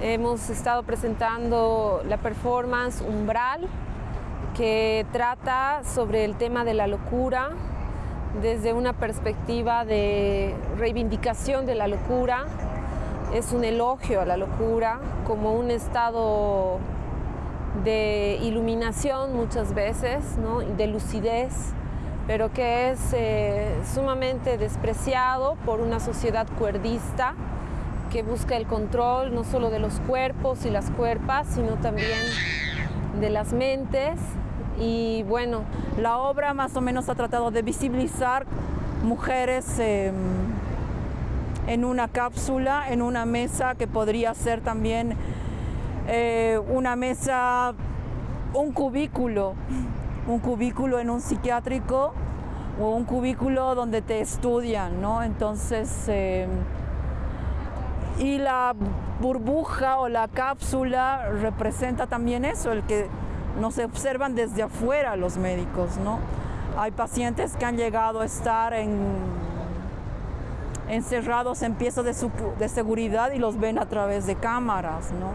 Hemos estado presentando la performance Umbral, que trata sobre el tema de la locura desde una perspectiva de reivindicación de la locura. Es un elogio a la locura como un estado de iluminación muchas veces, de lucidez, pero que es eh, sumamente despreciado por una sociedad cuerdista que busca el control no solo de los cuerpos y las cuerpas, sino también de las mentes. Y bueno, la obra más o menos ha tratado de visibilizar mujeres eh, en una cápsula, en una mesa que podría ser también eh, una mesa, un cubículo, un cubículo en un psiquiátrico o un cubículo donde te estudian, ¿no? Entonces, eh, y la burbuja o la cápsula representa también eso, el que nos observan desde afuera los médicos, ¿no? Hay pacientes que han llegado a estar en, encerrados en piezas de, de seguridad y los ven a través de cámaras, ¿no?